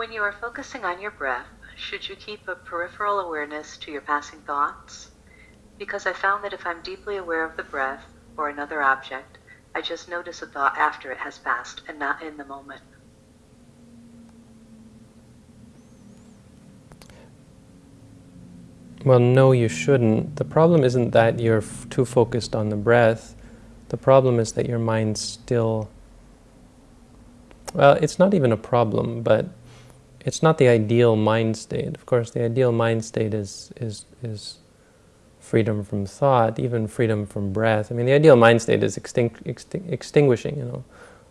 When you are focusing on your breath, should you keep a peripheral awareness to your passing thoughts? Because I found that if I'm deeply aware of the breath or another object, I just notice a thought after it has passed and not in the moment. Well, no, you shouldn't. The problem isn't that you're too focused on the breath. The problem is that your mind still... Well, it's not even a problem, but it's not the ideal mind state. Of course, the ideal mind state is, is, is freedom from thought, even freedom from breath. I mean, the ideal mind state is extinct, extinct, extinguishing, you know,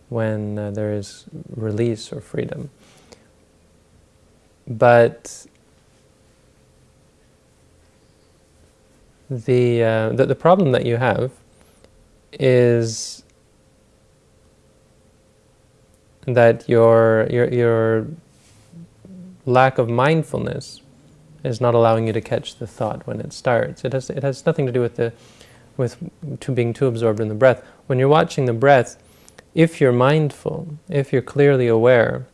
when uh, there is release or freedom. But the, uh, the, the problem that you have is that your, your, your lack of mindfulness is not allowing you to catch the thought when it starts. It has, it has nothing to do with, the, with to being too absorbed in the breath. When you're watching the breath, if you're mindful, if you're clearly aware,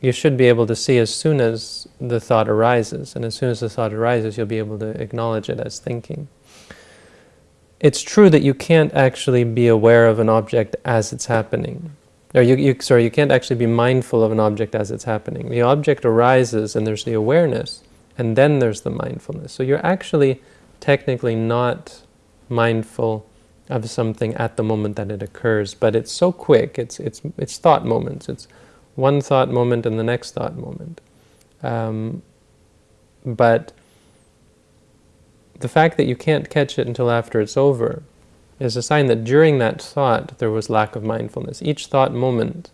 you should be able to see as soon as the thought arises. And as soon as the thought arises, you'll be able to acknowledge it as thinking. It's true that you can't actually be aware of an object as it's happening. Or you, you, sorry, you can't actually be mindful of an object as it's happening. The object arises and there's the awareness, and then there's the mindfulness. So you're actually technically not mindful of something at the moment that it occurs, but it's so quick, it's, it's, it's thought moments, it's one thought moment and the next thought moment. Um, but the fact that you can't catch it until after it's over is a sign that during that thought there was lack of mindfulness. Each thought moment,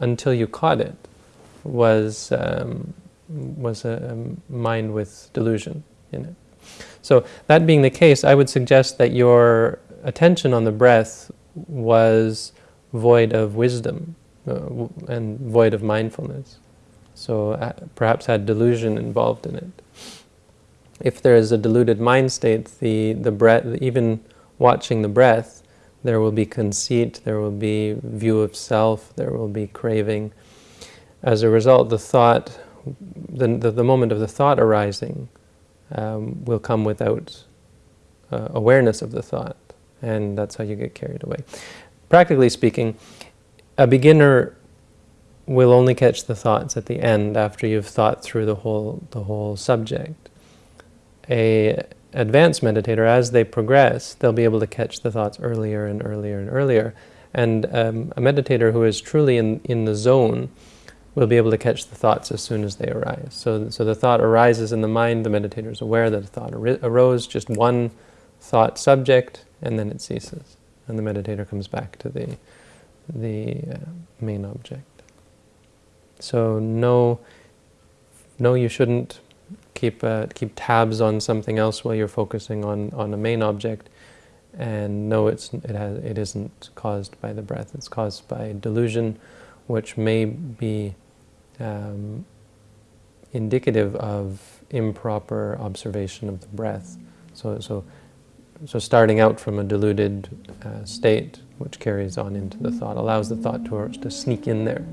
until you caught it, was, um, was a, mind with delusion in it. So that being the case, I would suggest that your attention on the breath was void of wisdom uh, and void of mindfulness. So uh, perhaps had delusion involved in it. If there is a deluded mind state, the, the breath, even watching the breath, there will be conceit, there will be view of self, there will be craving. As a result, the thought, the, the, the moment of the thought arising um, will come without uh, awareness of the thought, and that's how you get carried away. Practically speaking, a beginner will only catch the thoughts at the end after you've thought through the whole, the whole subject. A advanced meditator, as they progress, they'll be able to catch the thoughts earlier and earlier and earlier. And um, a meditator who is truly in, in the zone will be able to catch the thoughts as soon as they arise. So, so the thought arises in the mind, the meditator is aware that a thought arose, just one thought subject, and then it ceases. And the meditator comes back to the, the uh, main object. So no, no, you shouldn't keep uh, keep tabs on something else while you're focusing on on a main object, and no, it's it has it isn't caused by the breath. It's caused by delusion, which may be um, indicative of improper observation of the breath. So so so starting out from a deluded uh, state, which carries on into the thought, allows the thought to, to sneak in there.